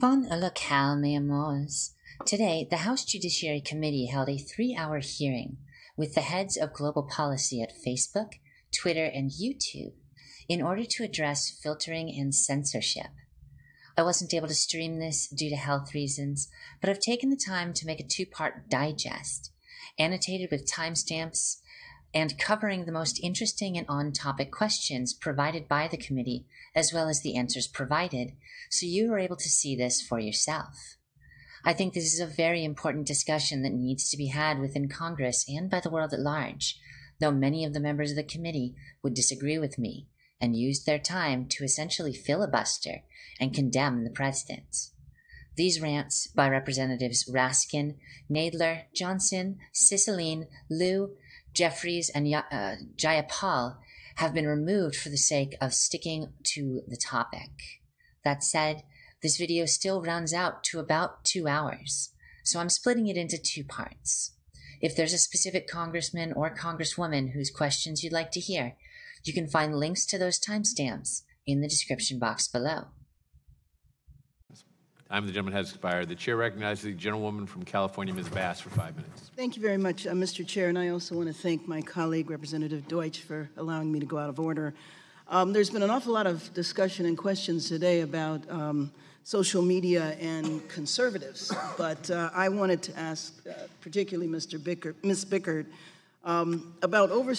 Bon la calme, amours. Today, the House Judiciary Committee held a three hour hearing with the heads of global policy at Facebook, Twitter, and YouTube in order to address filtering and censorship. I wasn't able to stream this due to health reasons, but I've taken the time to make a two part digest, annotated with timestamps and covering the most interesting and on topic questions provided by the committee, as well as the answers provided, so you are able to see this for yourself. I think this is a very important discussion that needs to be had within Congress and by the world at large, though many of the members of the committee would disagree with me and used their time to essentially filibuster and condemn the president. These rants by Representatives Raskin, Nadler, Johnson, Cicilline, Lieu, Jeffries, and uh, Jayapal have been removed for the sake of sticking to the topic. That said, this video still runs out to about two hours, so I'm splitting it into two parts. If there's a specific congressman or congresswoman whose questions you'd like to hear, you can find links to those timestamps in the description box below. Time of the gentleman has expired. The chair recognizes the gentlewoman from California, Ms. Bass, for five minutes. Thank you very much, uh, Mr. Chair, and I also want to thank my colleague, Representative Deutch, for allowing me to go out of order. Um, there's been an awful lot of discussion and questions today about um, social media and conservatives, but uh, I wanted to ask, uh, particularly Mr. Bickert, Ms. Bickert, um, about over,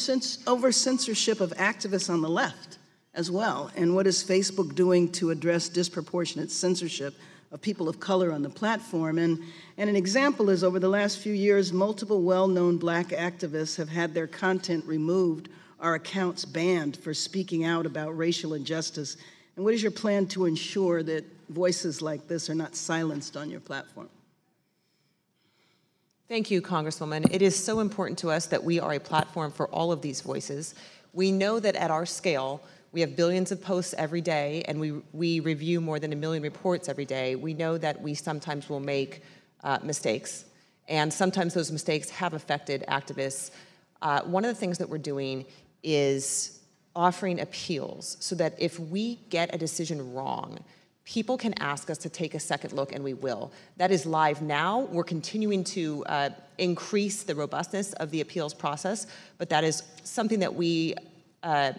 over censorship of activists on the left as well, and what is Facebook doing to address disproportionate censorship of people of color on the platform. And, and an example is over the last few years, multiple well known black activists have had their content removed our accounts banned for speaking out about racial injustice. And what is your plan to ensure that voices like this are not silenced on your platform? Thank you, Congresswoman. It is so important to us that we are a platform for all of these voices. We know that at our scale, we have billions of posts every day, and we, we review more than a million reports every day. We know that we sometimes will make uh, mistakes, and sometimes those mistakes have affected activists. Uh, one of the things that we're doing is offering appeals so that if we get a decision wrong, people can ask us to take a second look, and we will. That is live now. We're continuing to uh, increase the robustness of the appeals process, but that is something that we uh,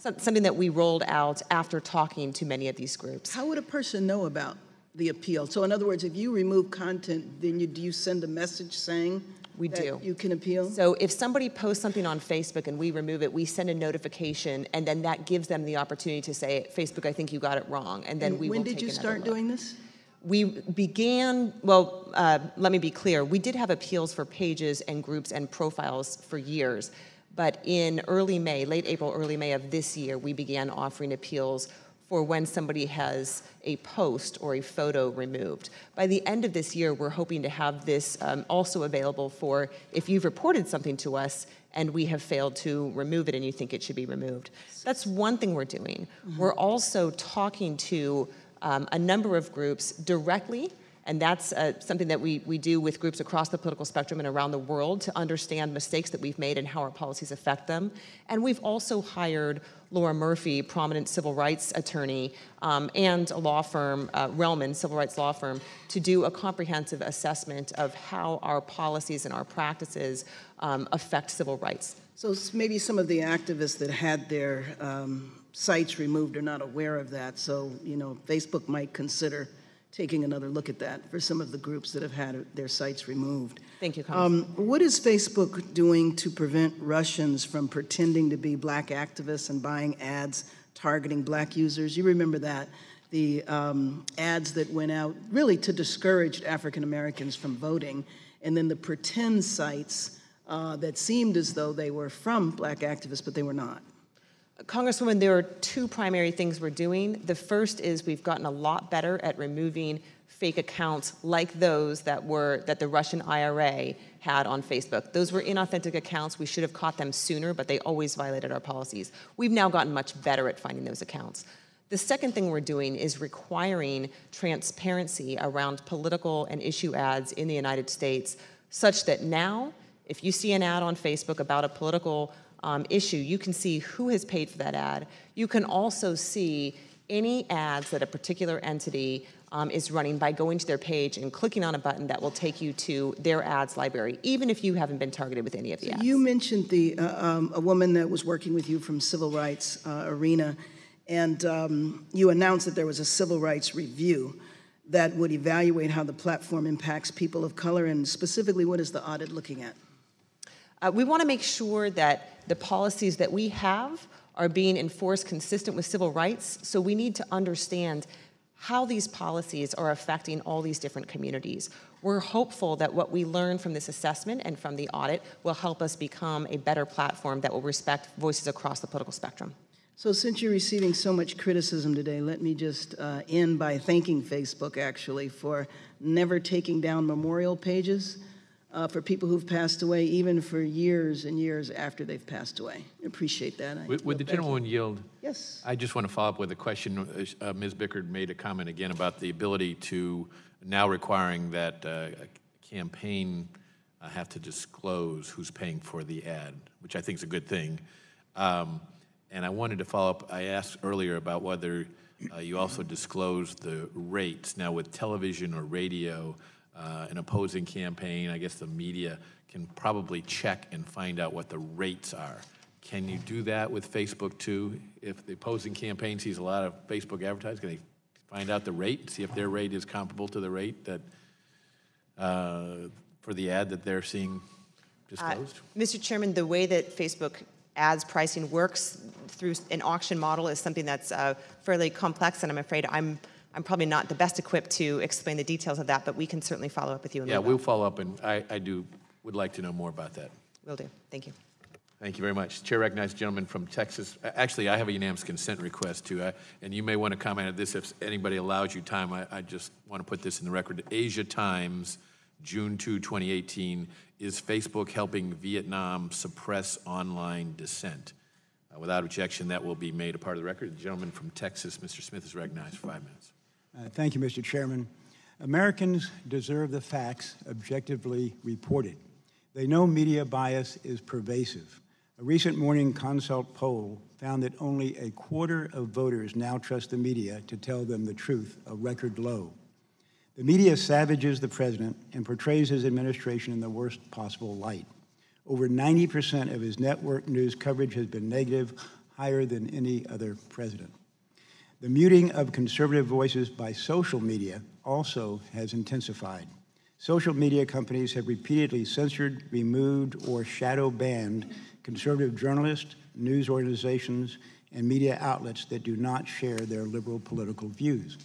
something that we rolled out after talking to many of these groups. How would a person know about the appeal? So in other words, if you remove content, then you, do you send a message saying we do. You can appeal? So if somebody posts something on Facebook and we remove it, we send a notification and then that gives them the opportunity to say, Facebook, I think you got it wrong. And then and we when did you start look. doing this? We began, well, uh, let me be clear, we did have appeals for pages and groups and profiles for years. But in early May, late April, early May of this year, we began offering appeals for when somebody has a post or a photo removed. By the end of this year, we're hoping to have this um, also available for if you've reported something to us and we have failed to remove it and you think it should be removed. That's one thing we're doing. Mm -hmm. We're also talking to um, a number of groups directly and that's uh, something that we, we do with groups across the political spectrum and around the world to understand mistakes that we've made and how our policies affect them. And we've also hired Laura Murphy, prominent civil rights attorney, um, and a law firm, uh, Relman, civil rights law firm, to do a comprehensive assessment of how our policies and our practices um, affect civil rights. So maybe some of the activists that had their um, sites removed are not aware of that. So, you know, Facebook might consider taking another look at that for some of the groups that have had their sites removed. Thank you, um, what is Facebook doing to prevent Russians from pretending to be black activists and buying ads targeting black users? You remember that. The um, ads that went out really to discourage African Americans from voting, and then the pretend sites uh, that seemed as though they were from black activists, but they were not. Congresswoman, there are two primary things we're doing. The first is we've gotten a lot better at removing fake accounts like those that were that the Russian IRA had on Facebook. Those were inauthentic accounts. We should have caught them sooner, but they always violated our policies. We've now gotten much better at finding those accounts. The second thing we're doing is requiring transparency around political and issue ads in the United States such that now, if you see an ad on Facebook about a political um, issue, you can see who has paid for that ad. You can also see any ads that a particular entity um, is running by going to their page and clicking on a button that will take you to their ads library, even if you haven't been targeted with any of the ads. You mentioned the, uh, um, a woman that was working with you from civil rights uh, arena, and um, you announced that there was a civil rights review that would evaluate how the platform impacts people of color, and specifically, what is the audit looking at? Uh, we want to make sure that the policies that we have are being enforced consistent with civil rights. So we need to understand how these policies are affecting all these different communities. We're hopeful that what we learn from this assessment and from the audit will help us become a better platform that will respect voices across the political spectrum. So, since you're receiving so much criticism today, let me just uh, end by thanking Facebook actually for never taking down memorial pages uh, for people who've passed away, even for years and years after they've passed away. I appreciate that. I Would would the gentleman yield? Yes. I just want to follow up with a question. Uh, Ms. Bickert made a comment again about the ability to, now requiring that uh, a campaign uh, have to disclose who's paying for the ad, which I think is a good thing. Um, And I wanted to follow up, I asked earlier about whether uh, you also disclose the rates. Now with television or radio, uh, an opposing campaign, I guess the media can probably check and find out what the rates are. Can you do that with Facebook too? If the opposing campaign sees a lot of Facebook advertising, can they find out the rate, see if their rate is comparable to the rate that, uh, for the ad that they're seeing disclosed? Mr. Chairman, the way that Facebook ads pricing works through an auction model is something that's uh, fairly complex, and I'm afraid I'm, I'm probably not the best equipped to explain the details of that, but we can certainly follow up with you. and Yeah, we we'll follow up, and I, I do, would like to know more about that. Will do. Thank you. Thank you very much. Chair recognizes gentleman from Texas. Actually, I have a unanimous consent request too, I- and you may want to comment on this if anybody allows you time. I, I just want to put this in the record. Asia Times, June 2, 2018, is Facebook helping Vietnam suppress online dissent? Uh, Without objection, that will be made a part of the record. The gentleman from Texas, Mr. Smith, is recognized for five minutes. Uh, Thank you, Mr. Chairman. Americans deserve the facts objectively reported. They know media bias is pervasive. A recent Morning Consult poll found that only a quarter of voters now trust the media to tell them the truth, a record low. The media savages the president and portrays his administration in the worst possible light. Over 90% of his network news coverage has been negative, higher than any other president. The muting of conservative voices by social media also has intensified. Social media companies have repeatedly censored, removed, or shadow banned conservative journalists, news organizations, and media outlets that do not share their liberal political views.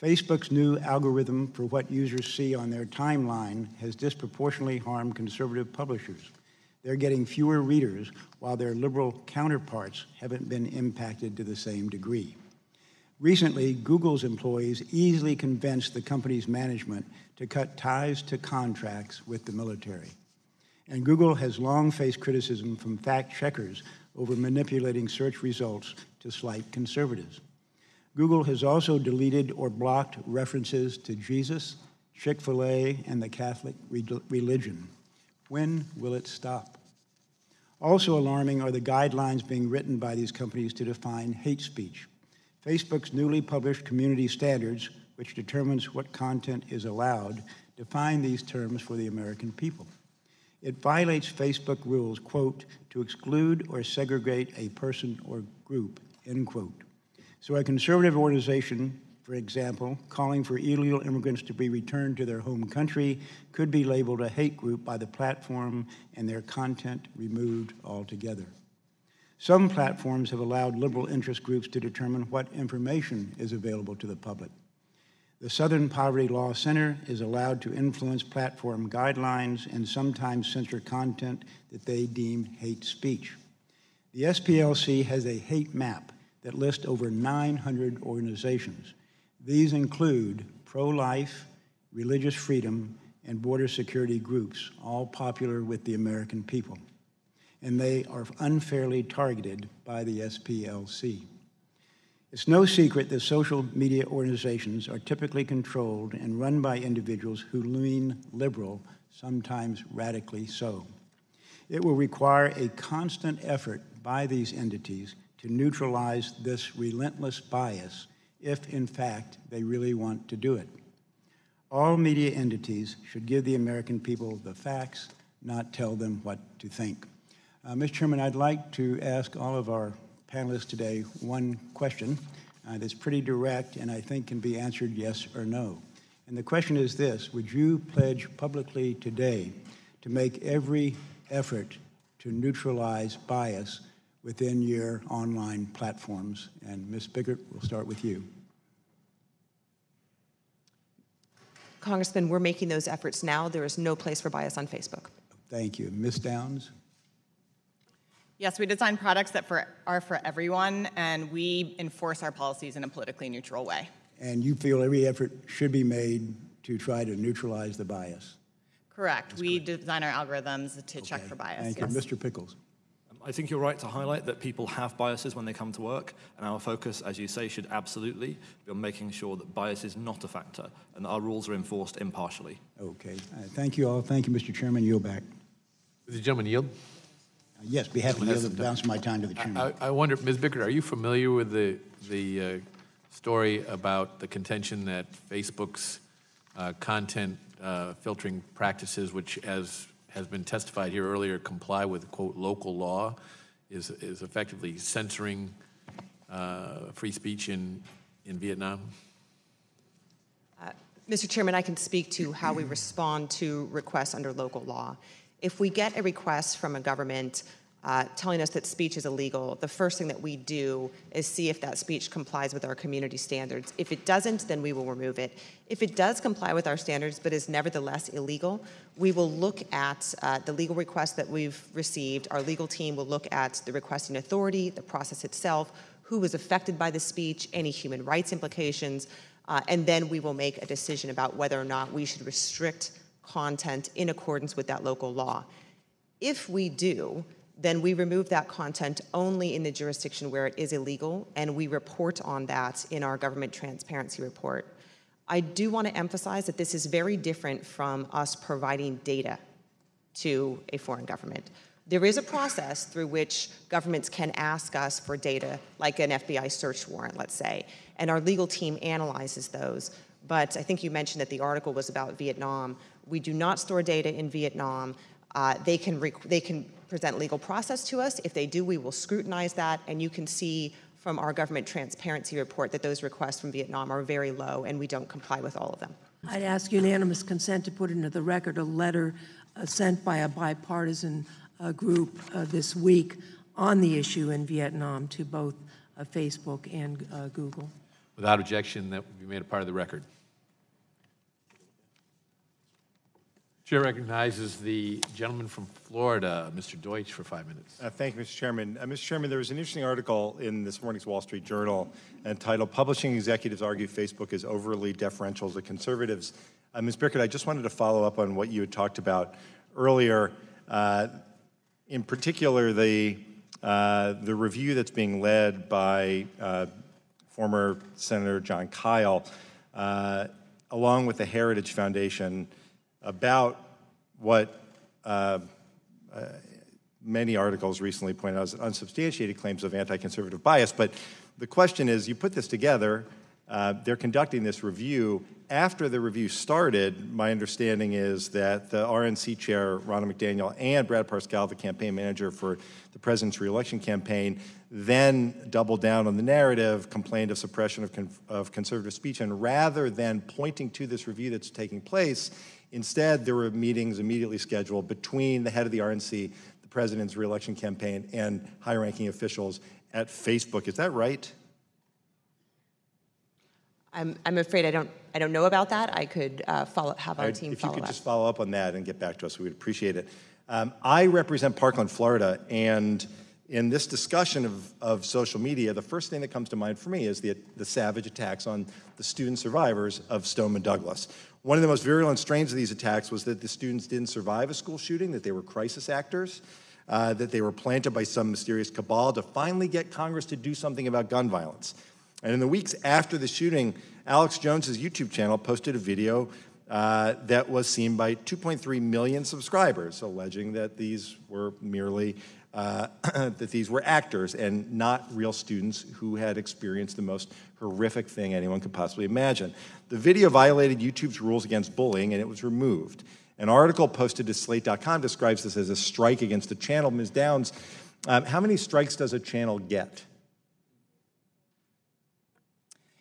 Facebook's new algorithm for what users see on their timeline has disproportionately harmed conservative publishers. They're getting fewer readers, while their liberal counterparts haven't been impacted to the same degree. Recently, Google's employees easily convinced the company's management to cut ties to contracts with the military. And Google has long faced criticism from fact checkers over manipulating search results to slight conservatives. Google has also deleted or blocked references to Jesus, Chick fil A, and the Catholic re- religion. When will it stop? Also alarming are the guidelines being written by these companies to define hate speech. Facebook's newly published community standards, which determines what content is allowed, define these terms for the American people. It violates Facebook rules, quote, to exclude or segregate a person or group, end quote. So a conservative organization, for example, calling for illegal immigrants to be returned to their home country could be labeled a hate group by the platform and their content removed altogether. Some platforms have allowed liberal interest groups to determine what information is available to the public. The Southern Poverty Law Center is allowed to influence platform guidelines and sometimes censor content that they deem hate speech. The SPLC has a hate map that lists over 900 organizations. These include pro life, religious freedom, and border security groups, all popular with the American people. And they are unfairly targeted by the SPLC. It's no secret that social media organizations are typically controlled and run by individuals who lean liberal, sometimes radically so. It will require a constant effort by these entities to neutralize this relentless bias if, in fact, they really want to do it. All media entities should give the American people the facts, not tell them what to think. Uh, Mr. Chairman, I'd like to ask all of our panelists today one question uh, that's pretty direct and I think can be answered yes or no. And the question is this, would you pledge publicly today to make every effort to neutralize bias within your online platforms? And Ms. Bickert, we'll start with you. Congressman, we're making those efforts now. There is no place for bias on Facebook. Thank you. Ms. Downs? Yes, we design products that for, are for everyone, and we enforce our policies in a politically neutral way. And you feel every effort should be made to try to neutralize the bias? Correct. we design our algorithms to check for bias. Thank yes. you. Mr. Pickles? I think you're right to highlight that people have biases when they come to work, and our focus, as you say, should absolutely be on making sure that bias is not a factor and that our rules are enforced impartially. Okay. Uh, Thank you all. Thank you, Mr. Chairman. Yield back. Does the gentleman yield? Uh, Yes, be happy to Gentleman has yield the balance of my time to the chairman. I, I wonder, Ms. Bickert, are you familiar with the, the uh, story about the contention that Facebook's uh, content uh, filtering practices, which as has been testified here earlier, comply with, quote, local law, is, is effectively censoring uh, free speech in, in Vietnam? Mr. Chairman, I can speak to how we respond to requests under local law. If we get a request from a government uh, telling us that speech is illegal, the first thing that we do is see if that speech complies with our community standards. If it doesn't, then we will remove it. If it does comply with our standards but is nevertheless illegal, we will look at uh, the legal request that we've received. Our legal team will look at the requesting authority, the process itself, who was affected by the speech, any human rights implications, uh, and then we will make a decision about whether or not we should restrict content in accordance with that local law. If we do, then we remove that content only in the jurisdiction where it is illegal, and we report on that in our government transparency report. I do want to emphasize that this is very different from us providing data to a foreign government. There is a process through which governments can ask us for data, like an FBI search warrant, let's say, and our legal team analyzes those. But I think you mentioned that the article was about Vietnam. We do not store data in Vietnam. Uh, they, can rec- they can present legal process to us. If they do, we will scrutinize that, and you can see from our government transparency report that those requests from Vietnam are very low, and we don't comply with all of them. I'd ask unanimous consent to put into the record a letter uh, sent by a bipartisan uh, group uh, this week on the issue in Vietnam to both uh, Facebook and uh, Google. Without objection, that will be made a part of the record. Chair recognizes the gentleman from Florida, Mr. Deutch, for five minutes. Uh, Thank you, Mr. Chairman. Uh, Mr. Chairman, there was an interesting article in this morning's Wall Street Journal entitled Publishing Executives Argue Facebook is Overly Deferential to Conservatives. Uh, Ms. Bickert, I just wanted to follow up on what you had talked about earlier. Uh, in particular, the, uh, the review that's being led by uh, former Senator Jon Kyl, along with the Heritage Foundation, about what uh, uh, many articles recently pointed out as unsubstantiated claims of anti-conservative bias. But the question is, you put this together, uh, they're conducting this review. After the review started, my understanding is that the RNC chair, Ronna McDaniel, and Brad Parscale, the campaign manager for the president's reelection campaign, then doubled down on the narrative, complained of suppression of, con of conservative speech, and rather than pointing to this review that's taking place, instead there were meetings immediately scheduled between the head of the RNC, the president's reelection campaign, and high-ranking officials at Facebook. Is that right? I'm, I'm afraid I don't, I don't know about that. I could uh, follow, have our I'd- team If you follow could up. just follow up on that and get back to us, we would appreciate it. Um, I represent Parkland, Florida, and in this discussion of, of social media, the first thing that comes to mind for me is the, the savage attacks on the student survivors of Stoneman Douglas. One of the most virulent strains of these attacks was that the students didn't survive a school shooting, that they were crisis actors, uh, that they were planted by some mysterious cabal to finally get Congress to do something about gun violence. And in the weeks after the shooting, Alex Jones's YouTube channel posted a video uh, that was seen by 2.3 million subscribers, alleging that these were merely uh, that these were actors and not real students who had experienced the most horrific thing anyone could possibly imagine. The video violated YouTube's rules against bullying and it was removed. An article posted to slate.com describes this as a strike against the channel. Ms. Downs, um, how many strikes does a channel get?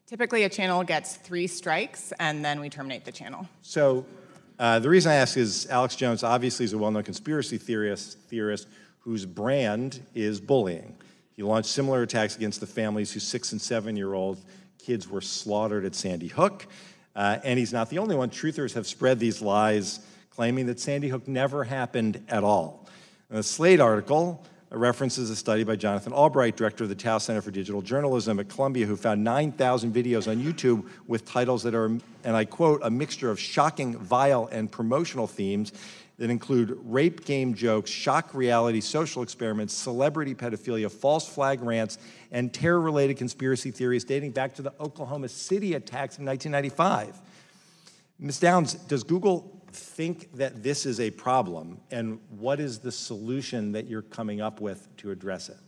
Typically, a channel gets three strikes, and then we terminate the channel. So uh, the reason I ask is Alex Jones obviously is a well-known conspiracy theorist, theorist whose brand is bullying. He launched similar attacks against the families whose six and seven-year-old kids were slaughtered at Sandy Hook. Uh, and he's not the only one. Truthers have spread these lies claiming that Sandy Hook never happened at all. In a Slate article references a study by Jonathan Albright, director of the Tow Center for Digital Journalism at Columbia, who found 9,000 videos on YouTube with titles that are, and I quote, a mixture of shocking, vile, and promotional themes that include rape game jokes, shock reality, social experiments, celebrity pedophilia, false flag rants, and terror-related conspiracy theories dating back to the Oklahoma City attacks in 1995. Ms. Downs, does Google think that this is a problem, and what is the solution that you're coming up with to address it?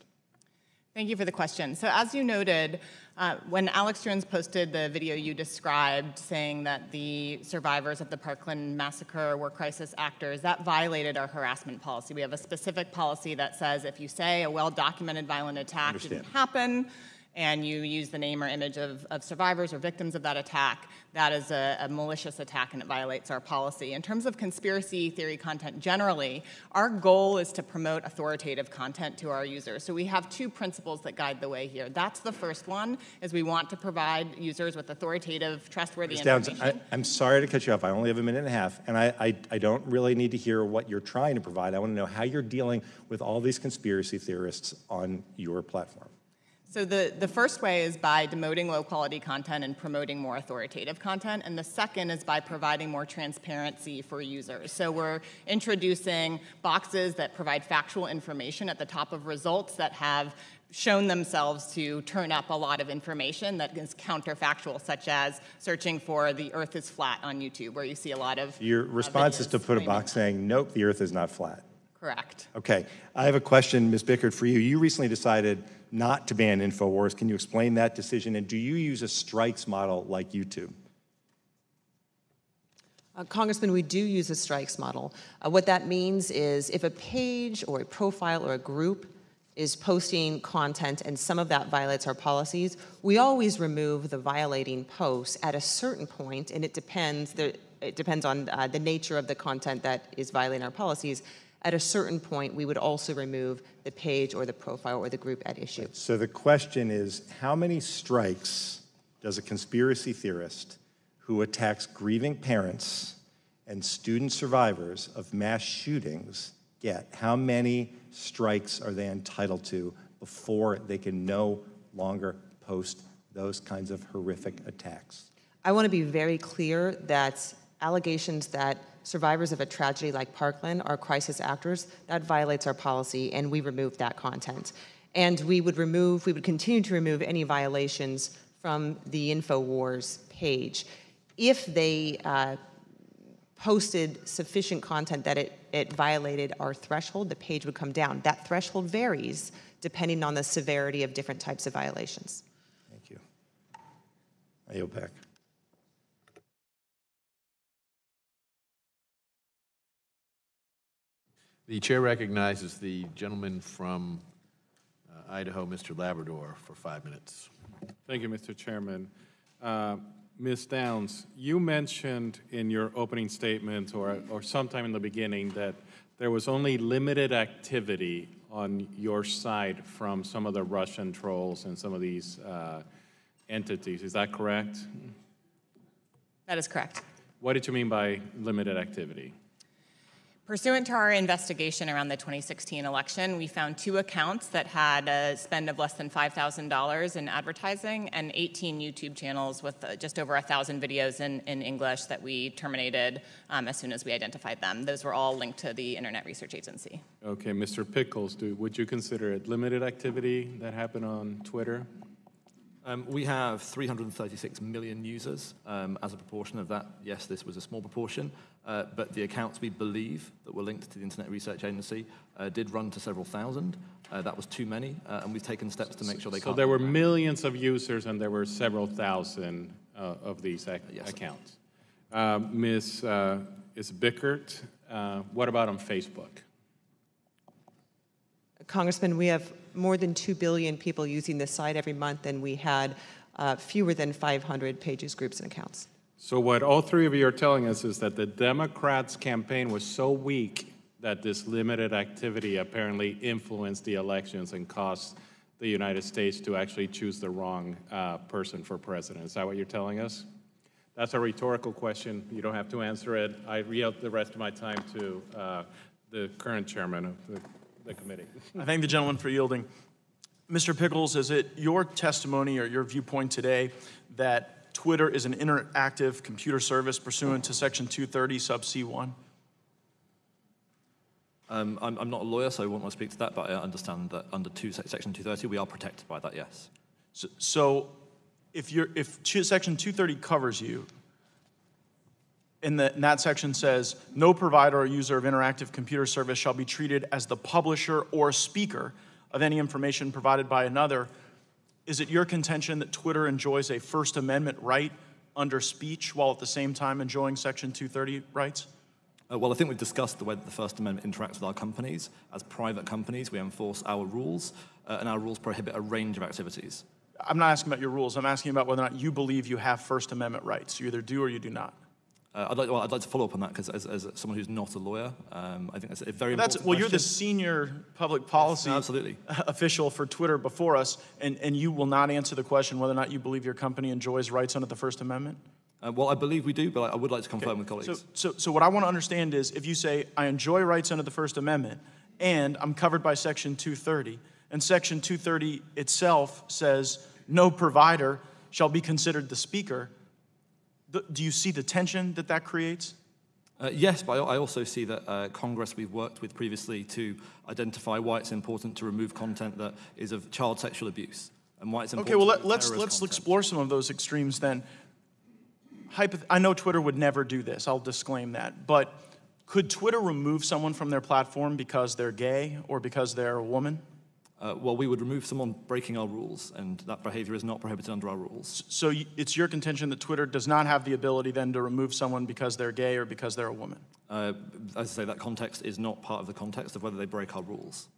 Thank you for the question. So as you noted, uh, when Alex Jones posted the video you described saying that the survivors of the Parkland massacre were crisis actors, that violated our harassment policy. We have a specific policy that says if you say a well-documented violent attack Understand. didn't happen, and you use the name or image of, of survivors or victims of that attack, that is a, a, malicious attack and it violates our policy. In terms of conspiracy theory content generally, our goal is to promote authoritative content to our users. So we have two principles that guide the way here. That's the first one, is we want to provide users with authoritative, trustworthy Ms. Downs, information. I, am sorry to cut you off. I only have a minute and a half, and I, I, I don't really need to hear what you're trying to provide. I want to know how you're dealing with all these conspiracy theorists on your platform. So the, the first way is by demoting low quality content and promoting more authoritative content. And the second is by providing more transparency for users. So we're introducing boxes that provide factual information at the top of results that have shown themselves to turn up a lot of information that is counterfactual, such as searching for the earth is flat on YouTube, where you see a lot of Your response is to put a box saying, nope, the earth is not flat. Correct. Okay. I have a question, Ms. Bickert, for you. You recently decided not to ban InfoWars. Can you explain that decision? And do you use a strikes model like YouTube? Uh, Congressman, we do use a strikes model. Uh, what that means is if a page or a profile or a group is posting content and some of that violates our policies, we always remove the violating posts at a certain point, and it depends, it depends on uh, the nature of the content that is violating our policies. At a certain point, we would also remove the page or the profile or the group at issue. So the question is, how many strikes does a conspiracy theorist who attacks grieving parents and student survivors of mass shootings get? How many strikes are they entitled to before they can no longer post those kinds of horrific attacks? I want to be very clear that allegations that survivors of a tragedy like Parkland are crisis actors, that violates our policy, and we remove that content. And we would remove, we would continue to remove any violations from the InfoWars page. If they uh, posted sufficient content that it, it violated our threshold, the page would come down. That threshold varies depending on the severity of different types of violations. Thank you. I yield back. The chair recognizes the gentleman from uh, Idaho, Mr. Labrador, for five minutes. Thank you, Mr. Chairman. Uh, Ms. Downs, you mentioned in your opening statement or, or sometime in the beginning that there was only limited activity on your side from some of the Russian trolls and some of these uh, entities. Is that correct? That is correct. What did you mean by limited activity? Pursuant to our investigation around the 2016 election, we found two accounts that had a spend of less than $5,000 in advertising and 18 YouTube channels with uh, just over 1,000 videos in, in English that we terminated um, as soon as we identified them. Those were all linked to the Internet Research Agency. Okay, Mr. Pickles, do, would you consider it limited activity that happened on Twitter? Um, we have 336 million users. Um, as a proportion of that, yes, this was a small proportion, uh, but the accounts we believe that were linked to the Internet Research Agency uh, did run to several thousand. Uh, that was too many, uh, and we've taken steps to make sure they So can't. So there were millions of users and there were several thousand uh, of these ac- Yes. accounts. Uh, Ms. uh, is Bickert, uh, what about on Facebook? Congressman, we have more than 2 billion people using this site every month, and we had uh, fewer than 500 pages, groups, and accounts. So what all three of you are telling us is that the Democrats' campaign was so weak that this limited activity apparently influenced the elections and caused the United States to actually choose the wrong uh, person for president. Is that what you're telling us? That's a rhetorical question. You don't have to answer it. I yield the rest of my time to uh, the current chairman of the, the committee. I thank the gentleman for yielding. Mr. Pickles, is it your testimony or your viewpoint today that Twitter is an interactive computer service pursuant to Section 230 sub C1? Um, I'm, I'm not a lawyer, so I won't want to speak to that, but I understand that under two, Section 230, we are protected by that, yes. So, so if you're, if ch- Section 230 covers you, and, the, and that section says, no provider or user of interactive computer service shall be treated as the publisher or speaker of any information provided by another, is it your contention that Twitter enjoys a First Amendment right under speech while at the same time enjoying Section 230 rights? Uh, well, I think we've discussed the way that the First Amendment interacts with our companies. As private companies, we enforce our rules, uh, and our rules prohibit a range of activities. I'm not asking about your rules. I'm asking about whether or not you believe you have First Amendment rights. You either do or you do not. Uh, I'd, like, well, I'd like to follow up on that because, as, as someone who's not a lawyer, um, I think that's a very That's, important well, you're the senior public policy No, absolutely. official for Twitter before us, and, and you will not answer the question whether or not you believe your company enjoys rights under the First Amendment? Uh, well, I believe we do, but I, would like to confirm with colleagues. So, so, so what I want to understand is if you say, I enjoy rights under the First Amendment, and I'm covered by Section 230, and Section 230 itself says no provider shall be considered the speaker, do you see the tension that that creates? Uh, yes, but I also see that uh, Congress we've worked with previously to identify why it's important to remove content that is of child sexual abuse and why it's important Okay, well, let, remove let's, let's explore some of those extremes then. Hypoth- I know Twitter would never do this, I'll disclaim that, but could Twitter remove someone from their platform because they're gay or because they're a woman? Uh, well, we would remove someone breaking our rules, and that behavior is not prohibited under our rules. So it's your contention that Twitter does not have the ability then to remove someone because they're gay or because they're a woman? Uh, as I say, that context is not part of the context of whether they break our rules.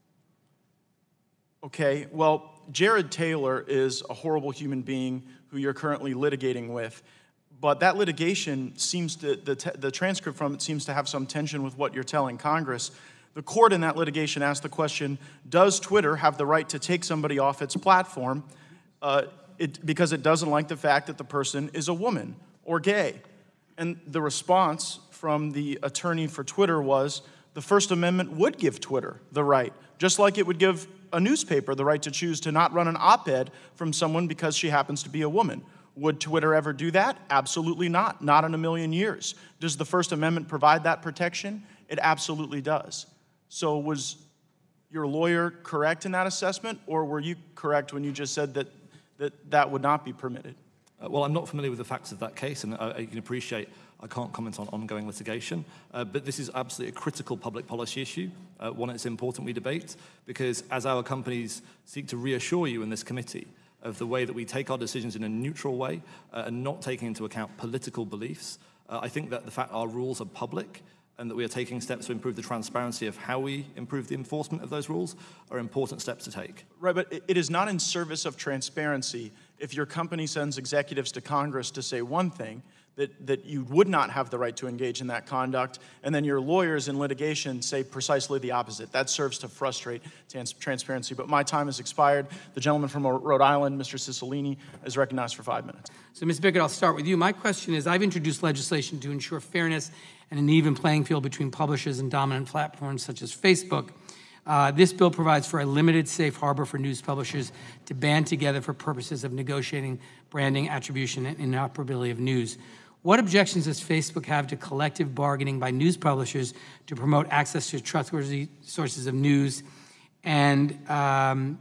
Okay, well, Jared Taylor is a horrible human being who you're currently litigating with, but that litigation seems to, the, the transcript from it seems to have some tension with what you're telling Congress. The court in that litigation asked the question Does Twitter have the right to take somebody off its platform uh, it, because it doesn't like the fact that the person is a woman or gay? And the response from the attorney for Twitter was the First Amendment would give Twitter the right, just like it would give a newspaper the right to choose to not run an op ed from someone because she happens to be a woman. Would Twitter ever do that? Absolutely not. Not in a million years. Does the First Amendment provide that protection? It absolutely does. So, was your lawyer correct in that assessment, or were you correct when you just said that that, that would not be permitted? Uh, well, I'm not familiar with the facts of that case, and I, I can appreciate I can't comment on ongoing litigation, uh, but this is absolutely a critical public policy issue, uh, one it's important we debate, because as our companies seek to reassure you in this committee of the way that we take our decisions in a neutral way uh, and not taking into account political beliefs, uh, I think that the fact our rules are public and that we are taking steps to improve the transparency of how we improve the enforcement of those rules are important steps to take. Right, but it- it is not in service of transparency if your company sends executives to Congress to say one thing, that, that you would not have the right to engage in that conduct, and then your lawyers in litigation say precisely the opposite. That serves to frustrate trans- transparency. But my time has expired. The gentleman from Rhode Island, Mr. Cicilline, is recognized for five minutes. So, Ms. Bickert, I'll start with you. My question is I've introduced legislation to ensure fairness and an even playing field between publishers and dominant platforms such as Facebook. Uh, this bill provides for a limited safe harbor for news publishers to band together for purposes of negotiating branding, attribution, and interoperability of news. What objections does Facebook have to collective bargaining by news publishers to promote access to trustworthy sources of news? And um,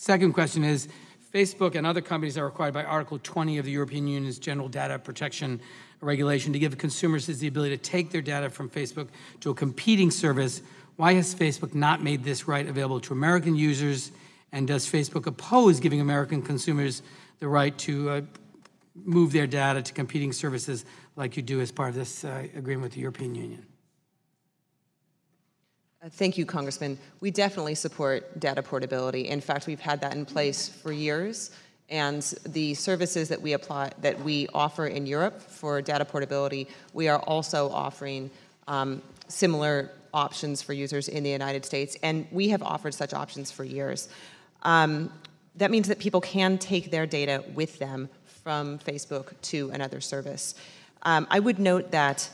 Second question is, Facebook and other companies are required by Article 20 of the European Union's General Data Protection Regulation to give consumers the ability to take their data from Facebook to a competing service. Why has Facebook not made this right available to American users? And does Facebook oppose giving American consumers the right to uh, move their data to competing services like you do as part of this uh, agreement with the European Union? Uh, Thank you, Congressman. We definitely support data portability. In fact, we've had that in place for years. And the services that we apply, that we offer in Europe for data portability, we are also offering um, similar options for users in the United States. And we have offered such options for years. Um, that means that people can take their data with them from Facebook to another service. Um, I would note that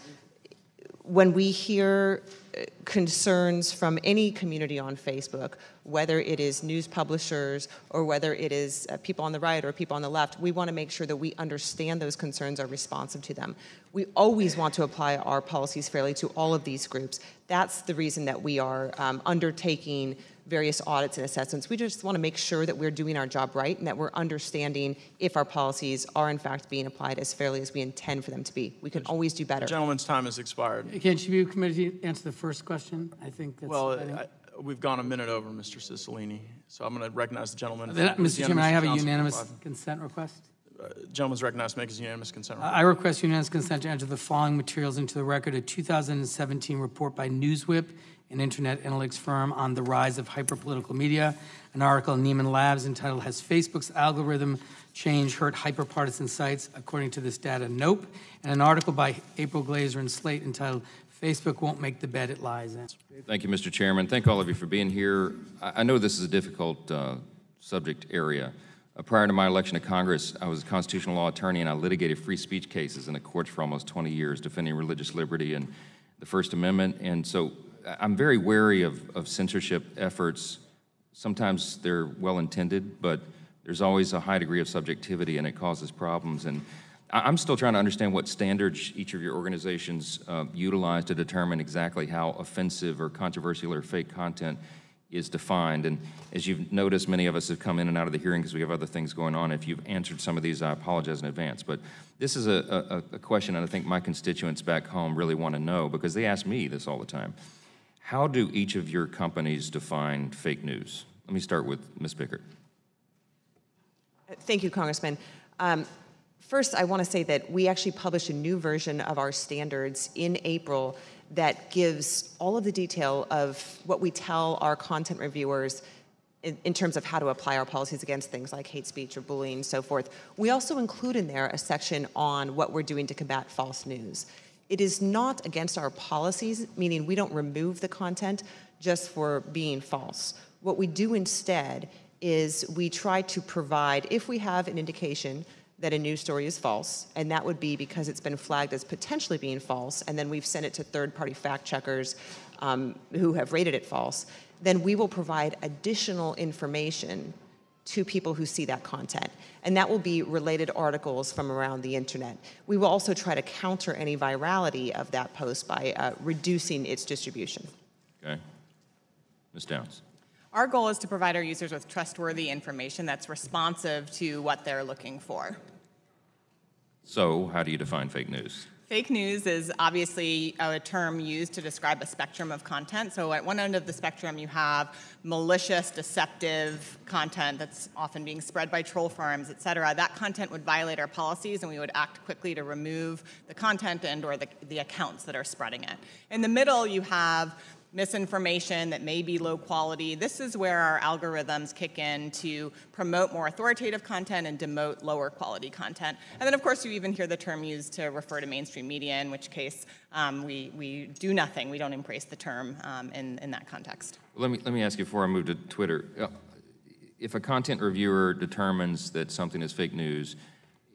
when we hear uh, concerns from any community on Facebook, whether it is news publishers or whether it is uh, people on the right or people on the left, we want to make sure that we understand those concerns, are responsive to them. We always want to apply our policies fairly to all of these groups. That's the reason that we are um, undertaking various audits and assessments. We just want to make sure that we're doing our job right and that we're understanding if our policies are in fact being applied as fairly as we intend for them to be. We can always do better. Gentleman's time has expired. Can't you be committee to answer the first question? I think that's. Well, I think- I- we've gone a minute over, Mr. Cicilline, so I'm going to recognize the gentleman. Then, Is Mr. Chairman, I have a unanimous five. consent request. Uh, Gentleman's recognized make his unanimous consent. I request unanimous consent to enter the following materials into the record, a 2017 report by Newswhip, an internet analytics firm on the rise of hyperpolitical media, an article in Nieman Labs entitled, Has Facebook's Algorithm Change Hurt Hyperpartisan Sites? According to this data, nope, and an article by April Glaser and Slate entitled, Facebook Won't Make the Bed It Lies In. Thank you, Mr. Chairman. Thank all of you for being here. I know this is a difficult uh, subject area. Uh, Prior to my election to Congress, I was a constitutional law attorney, and I litigated free speech cases in the courts for almost 20 years, defending religious liberty and the First Amendment. And so I'm very wary of of censorship efforts. Sometimes they're well-intended, but there's always a high degree of subjectivity, and it causes problems. And I'm still trying to understand what standards each of your organizations uh, utilize to determine exactly how offensive or controversial or fake content is defined. And as you've noticed, many of us have come in and out of the hearing because we have other things going on. If you've answered some of these, I apologize in advance. But this is a, a, a question that I think my constituents back home really want to know because they ask me this all the time. How do each of your companies define fake news? Let me start with Ms. Bickert. Thank you, Congressman. Um, First, I want to say that we actually published a new version of our standards in April that gives all of the detail of what we tell our content reviewers in, in terms of how to apply our policies against things like hate speech or bullying and so forth. We also include in there a section on what we're doing to combat false news. It is not against our policies, meaning we don't remove the content just for being false. What we do instead is we try to provide, if we have an indication that a news story is false, and that would be because it's been flagged as potentially being false, and then we've sent it to third-party fact checkers um, who have rated it false, then we will provide additional information to people who see that content. And that will be related articles from around the internet. We will also try to counter any virality of that post by uh, reducing its distribution. Okay? Ms. Downs. Our goal is to provide our users with trustworthy information that's responsive to what they're looking for. So, how do you define fake news? Fake news is obviously a term used to describe a spectrum of content. So at one end of the spectrum, you have malicious, deceptive content that's often being spread by troll farms, et cetera. That content would violate our policies, and we would act quickly to remove the content and or the, the accounts that are spreading it. In the middle, you have misinformation that may be low quality. This is where our algorithms kick in to promote more authoritative content and demote lower quality content. And then, of course, you even hear the term used to refer to mainstream media, in which case um, we, we do nothing. We don't embrace the term um, in, in that context. Let me, let me ask you before I move to Twitter. Uh, If a content reviewer determines that something is fake news,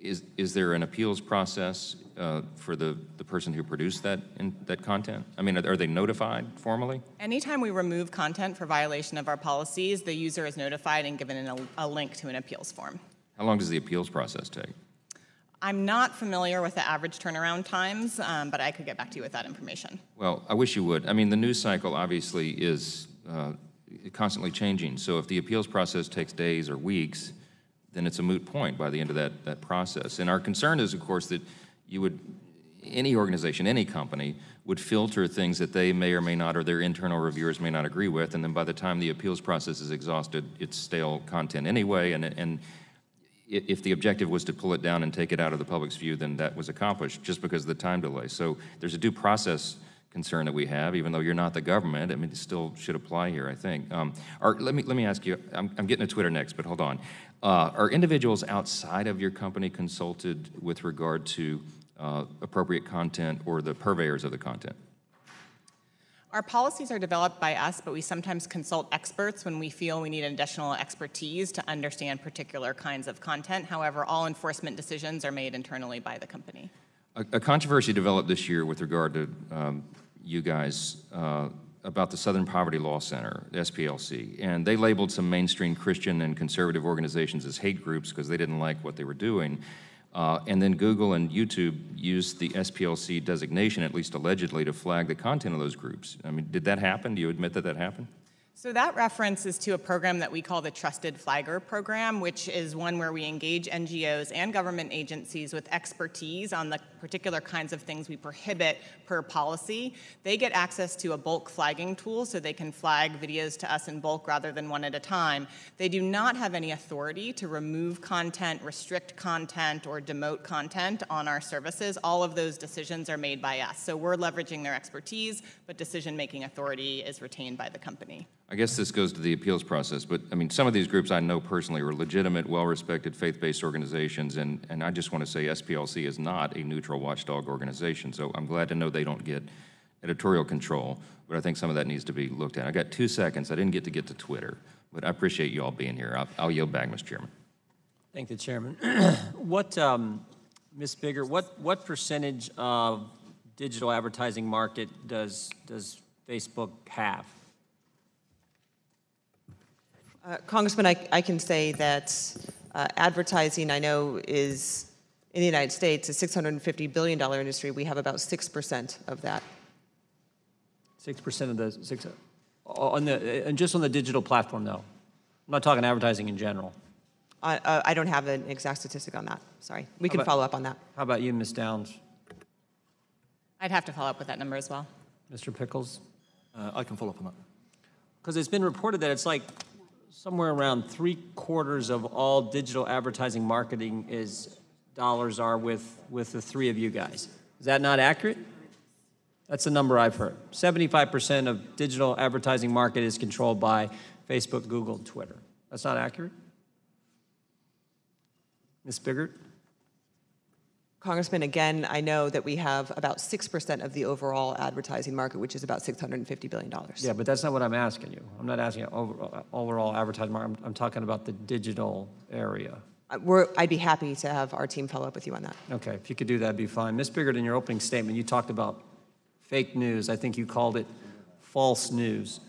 is, is there an appeals process uh, for the, the person who produced that, in, that content? I mean, are are they notified formally? Anytime we remove content for violation of our policies, the user is notified and given a, a link to an appeals form. How long does the appeals process take? I'm not familiar with the average turnaround times, um, but I could get back to you with that information. Well, I wish you would. I mean, the news cycle obviously is uh, constantly changing. So if the appeals process takes days or weeks, then it's a moot point by the end of that, that process. And our concern is, of course, that you would, any organization, any company, would filter things that they may or may not, or their internal reviewers may not agree with, and then by the time the appeals process is exhausted, it's stale content anyway, and, and if the objective was to pull it down and take it out of the public's view, then that was accomplished just because of the time delay. So there's a due process concern that we have, even though you're not the government. I mean, it still should apply here, I think. Um, are, let me let me ask you. I'm, I'm getting to Twitter next, but hold on. Uh, are individuals outside of your company consulted with regard to uh, appropriate content or the purveyors of the content? Our policies are developed by us, but we sometimes consult experts when we feel we need additional expertise to understand particular kinds of content. However, all enforcement decisions are made internally by the company. A, a controversy developed this year with regard to um, you guys uh, about the Southern Poverty Law Center, SPLC, and they labeled some mainstream Christian and conservative organizations as hate groups because they didn't like what they were doing. Uh, and then Google and YouTube used the SPLC designation, at least allegedly, to flag the content of those groups. I mean, did that happen? Do you admit that that happened? So that reference is to a program that we call the Trusted Flagger Program, which is one where we engage NGOs and government agencies with expertise on the particular kinds of things we prohibit per policy. They get access to a bulk flagging tool so they can flag videos to us in bulk rather than one at a time. They do not have any authority to remove content, restrict content, or demote content on our services. All of those decisions are made by us. So we're leveraging their expertise, but decision-making authority is retained by the company. I guess this goes to the appeals process, but I mean, some of these groups I know personally are legitimate, well-respected, faith-based organizations, and, and I just want to say SPLC is not a neutral watchdog organization, so I'm glad to know they don't get editorial control, but I think some of that needs to be looked at. I got two seconds. I didn't get to get to Twitter, but I appreciate you all being here. I'll, I'll yield back, Mr. Chairman. Thank the chairman. What, um, Ms. Bickert, what, what percentage of digital advertising market does, does Facebook have? Uh, Congressman, I, I can say that uh, advertising, I know, is, in the United States, a $650 billion industry. We have about 6% of that. Six percent of the, six, on the, and just on the digital platform, though? I'm not talking advertising in general. I, uh, I don't have an exact statistic on that, sorry. We How can about- follow up on that. How about you, Ms. Downs? I'd have to follow up with that number as well. Mr. Pickles? Uh, I can follow up on that. Because it's been reported that it's like somewhere around three quarters of all digital advertising marketing is, dollars are with, with the three of you guys. Is that not accurate? That's the number I've heard. 75% of digital advertising market is controlled by Facebook, Google, and Twitter. That's not accurate? Ms. Bickert? Congressman, again, I know that we have about 6% of the overall advertising market, which is about $650 billion. Yeah, but that's not what I'm asking you. I'm not asking over, overall advertising market. I'm, I'm talking about the digital area. Uh, We're, I'd be happy to have our team follow up with you on that. Okay, if you could do that, would be fine. Ms. Bickert, in your opening statement, you talked about fake news. I think you called it false news.